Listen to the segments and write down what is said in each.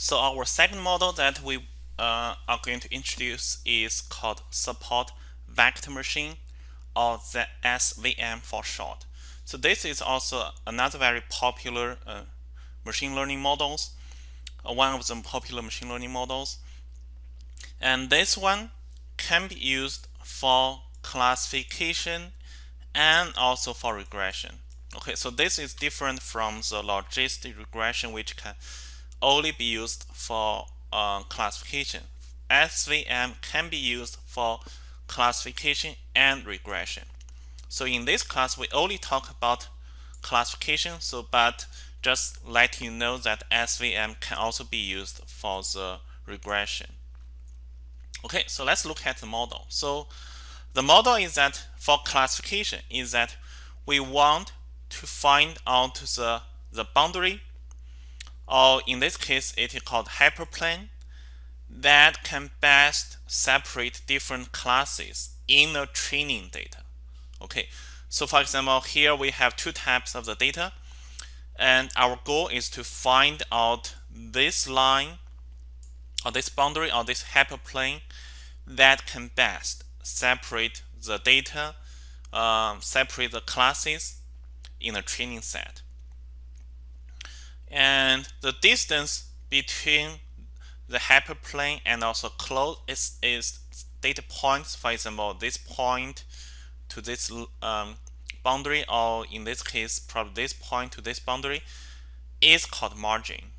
So our second model that we uh, are going to introduce is called support vector machine or the SVM for short. So this is also another very popular uh, machine learning models, uh, one of the popular machine learning models. And this one can be used for classification and also for regression. Okay, so this is different from the logistic regression which can only be used for uh, classification. SVM can be used for classification and regression. So in this class, we only talk about classification. So, but just let you know that SVM can also be used for the regression. Okay, so let's look at the model. So the model is that for classification is that we want to find out the, the boundary or in this case it is called hyperplane that can best separate different classes in the training data. Okay, so for example, here we have two types of the data, and our goal is to find out this line or this boundary or this hyperplane that can best separate the data, um, separate the classes in a training set. And the distance between the hyperplane and also close is, is data points. For example, this point to this um, boundary, or in this case, probably this point to this boundary, is called margin.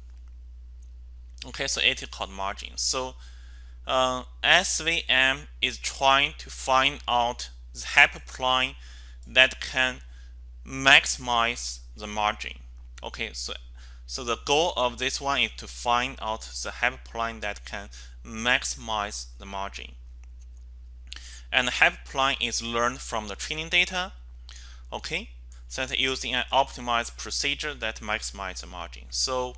Okay, so it is called margin. So uh, SVM is trying to find out the hyperplane that can maximize the margin. Okay, so so the goal of this one is to find out the hyperplane that can maximize the margin. And the hyperplane is learned from the training data. Okay, so that using an optimized procedure that maximizes the margin. So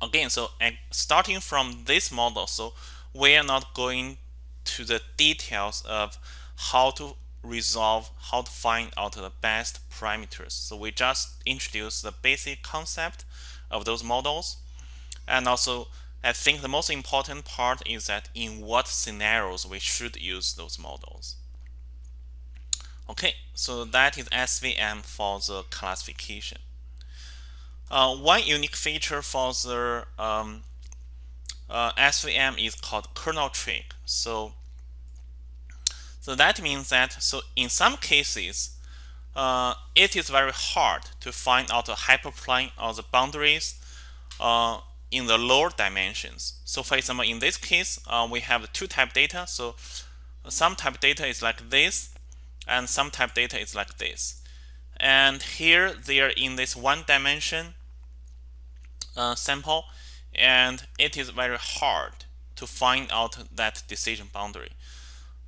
again, so starting from this model, so we are not going to the details of how to resolve how to find out the best parameters. So we just introduce the basic concept of those models. And also, I think the most important part is that in what scenarios we should use those models. Okay, so that is SVM for the classification. Uh, one unique feature for the um, uh, SVM is called kernel trick. So so that means that so in some cases, uh, it is very hard to find out the hyperplane or the boundaries uh, in the lower dimensions. So for example, in this case, uh, we have two type data. So some type data is like this, and some type data is like this. And here they are in this one dimension uh, sample, and it is very hard to find out that decision boundary.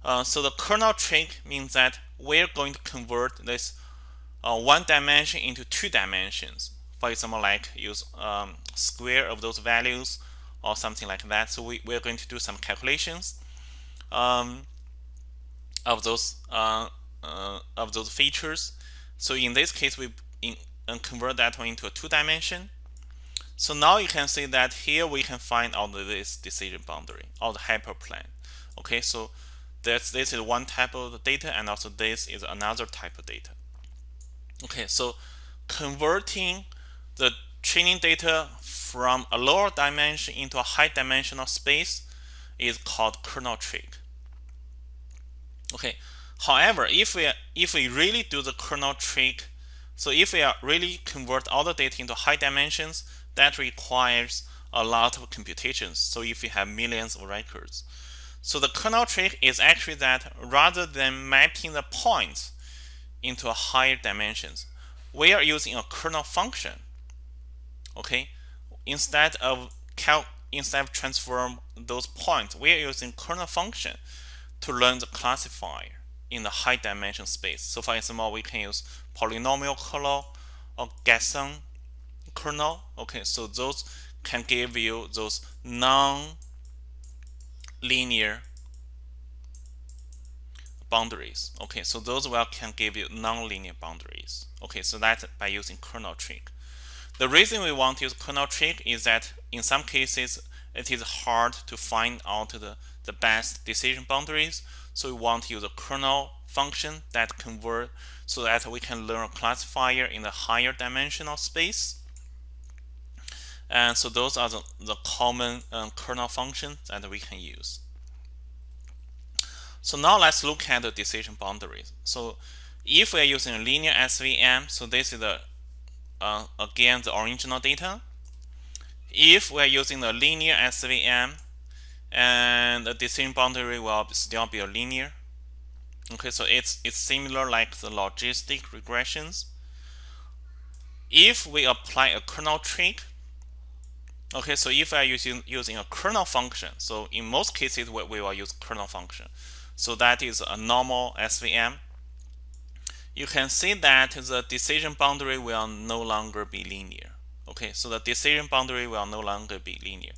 Uh, so the kernel trick means that we're going to convert this uh, one dimension into two dimensions. For example, like use um, square of those values or something like that. So we, we're going to do some calculations um, of those uh, uh of those features. So in this case, we in, convert that one into a two dimension. So now you can see that here we can find out this decision boundary or the hyperplane. Okay, so this, this is one type of data and also this is another type of data. Okay, so converting the training data from a lower dimension into a high dimensional space is called kernel trick. Okay, however, if we if we really do the kernel trick, so if we are really convert all the data into high dimensions, that requires a lot of computations. So if you have millions of records, so the kernel trick is actually that rather than mapping the points into a higher dimensions, we are using a kernel function. Okay, instead of cal instead of transform those points, we are using kernel function to learn the classifier in the high dimension space. So for example, we can use polynomial kernel or Gaussian kernel. Okay, so those can give you those non linear boundaries. Okay, so those well can give you non-linear boundaries. Okay, so that's by using kernel trick. the reason we want to use kernel trick is that in some cases it is hard to find out the, the best decision boundaries. So we want to use a kernel function that convert so that we can learn a classifier in the higher dimensional space. And so those are the, the common um, kernel functions that we can use. So now let's look at the decision boundaries. So if we are using a linear SVM, so this is the uh, again the original data. If we are using the linear SVM, and the decision boundary will still be a linear. Okay, so it's it's similar like the logistic regressions. If we apply a kernel trick, okay, so if I using using a kernel function, so in most cases we, we will use kernel function. So that is a normal SVM. You can see that the decision boundary will no longer be linear. Okay, so the decision boundary will no longer be linear.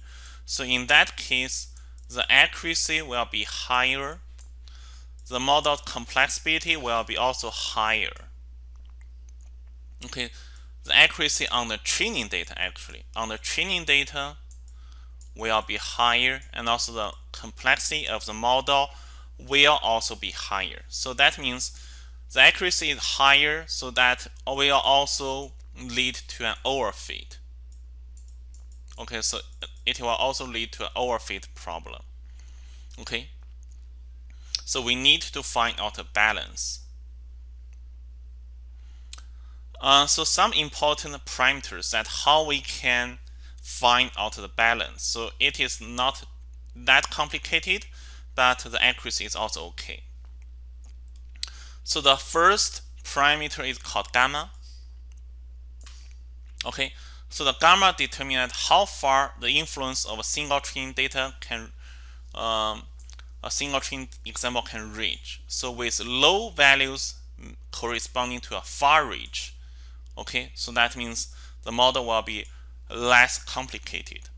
So in that case, the accuracy will be higher. The model complexity will be also higher. Okay, the accuracy on the training data actually on the training data will be higher and also the complexity of the model will also be higher. So that means the accuracy is higher so that will also lead to an overfit. Okay, so it will also lead to an overfit problem. Okay, so we need to find out a balance. Uh, so some important parameters that how we can find out the balance. So it is not that complicated, but the accuracy is also okay. So the first parameter is called gamma. Okay, so the gamma determines how far the influence of a single training data can um, a single train example can reach. So with low values corresponding to a far reach, okay, so that means the model will be less complicated.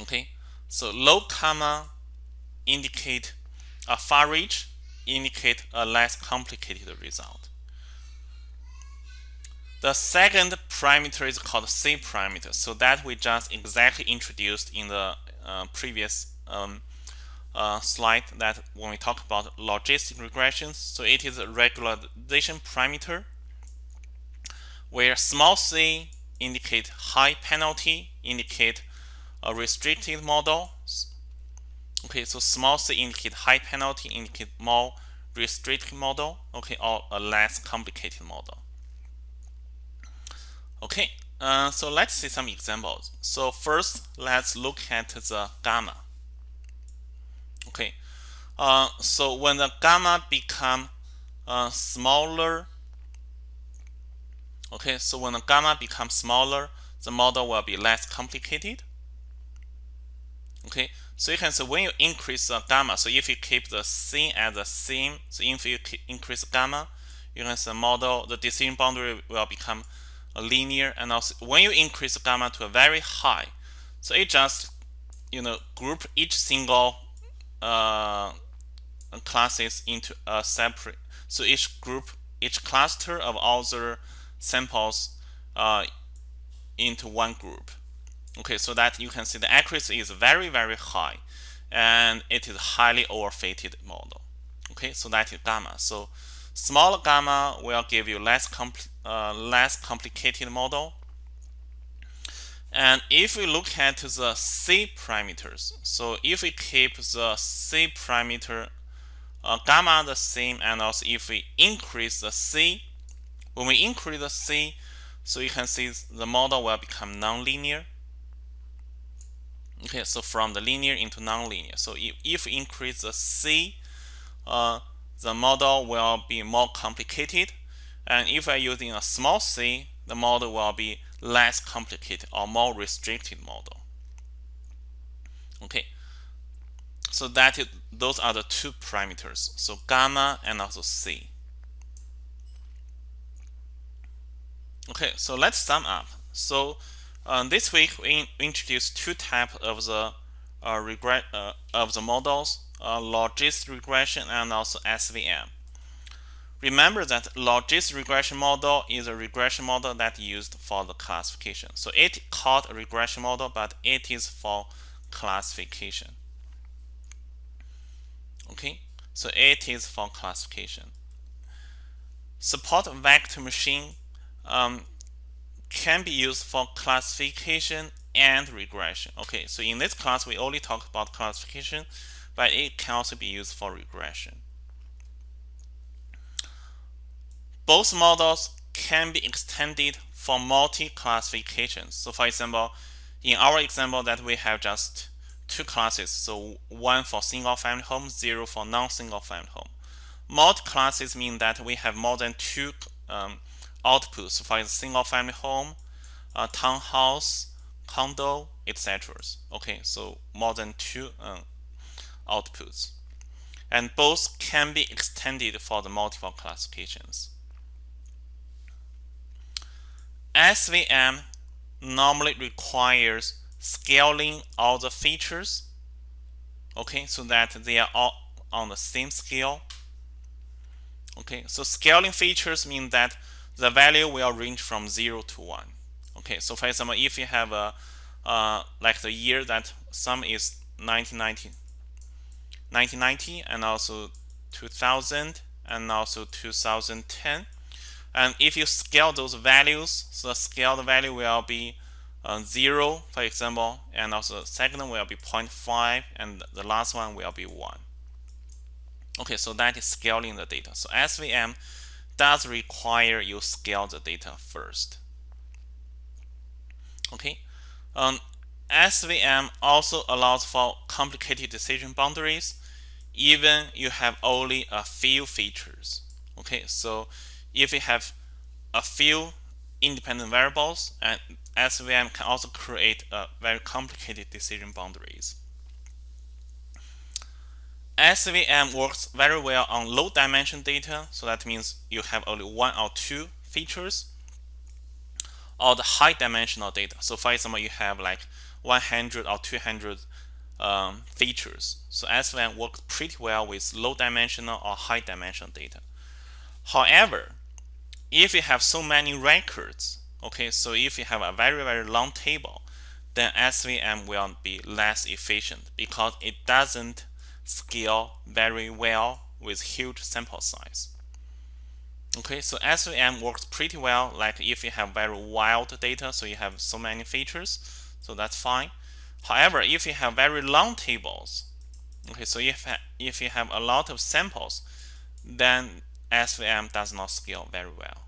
Okay, so low gamma indicate a far reach, indicate a less complicated result. The second parameter is called C parameter. So that we just exactly introduced in the uh, previous um, uh, slide that when we talk about logistic regressions. So it is a regularization parameter where small c indicate high penalty, indicate a restricted model. Okay, so small c indicate high penalty, indicate more restricted model, okay, or a less complicated model. Okay, uh, so let's see some examples. So first, let's look at the gamma. Okay, uh, so when the gamma become uh, smaller, okay, so when the gamma becomes smaller, the model will be less complicated. Okay, so you can see when you increase the gamma, so if you keep the c as the same, so if you increase gamma, you can see the model, the decision boundary will become linear and also when you increase gamma to a very high so it just you know group each single uh, classes into a separate so each group each cluster of other samples uh, into one group. Okay so that you can see the accuracy is very very high and it is highly overfitted model. Okay so that is gamma. So Smaller gamma will give you less compl uh, less complicated model. And if we look at the C parameters, so if we keep the C parameter uh, gamma the same, and also if we increase the C, when we increase the C, so you can see the model will become nonlinear. Okay, so from the linear into nonlinear. So if, if we increase the C, uh, the model will be more complicated. And if I'm using a small c, the model will be less complicated or more restricted model. Okay, so that is, those are the two parameters. So gamma and also c. Okay, so let's sum up. So um, this week we introduced two types of the uh, regret uh, of the models uh, logistic regression and also SVM. remember that logist regression model is a regression model that used for the classification. So it called a regression model, but it is for classification. Okay, so it is for classification. Support vector machine um, can be used for classification and regression. Okay, so in this class we only talk about classification, but it can also be used for regression. Both models can be extended for multi-classifications. So for example, in our example that we have just two classes, so one for single family home, zero for non-single family home. Multi-classes mean that we have more than two um, outputs, for example, single family home, a townhouse, condo, etc. Okay, so more than two um, outputs. And both can be extended for the multiple classifications. SVM normally requires scaling all the features okay so that they are all on the same scale okay so scaling features mean that the value will range from 0 to 1 okay so for example if you have a uh, like the year that sum is 1990 1990 and also 2000 and also 2010 and if you scale those values, so the scaled value will be uh, 0, for example, and also the second will be 0.5, and the last one will be 1. Okay, so that is scaling the data. So SVM does require you scale the data first. Okay, um, SVM also allows for complicated decision boundaries, even you have only a few features. Okay, so if you have a few independent variables and SVM can also create a very complicated decision boundaries. SVM works very well on low dimension data so that means you have only one or two features or the high dimensional data. So for example you have like 100 or 200 um, features. So SVM works pretty well with low dimensional or high dimensional data. However if you have so many records, okay, so if you have a very, very long table, then SVM will be less efficient because it doesn't scale very well with huge sample size. Okay, so SVM works pretty well like if you have very wild data, so you have so many features, so that's fine. However, if you have very long tables, okay, so if, if you have a lot of samples, then SVM does not scale very well.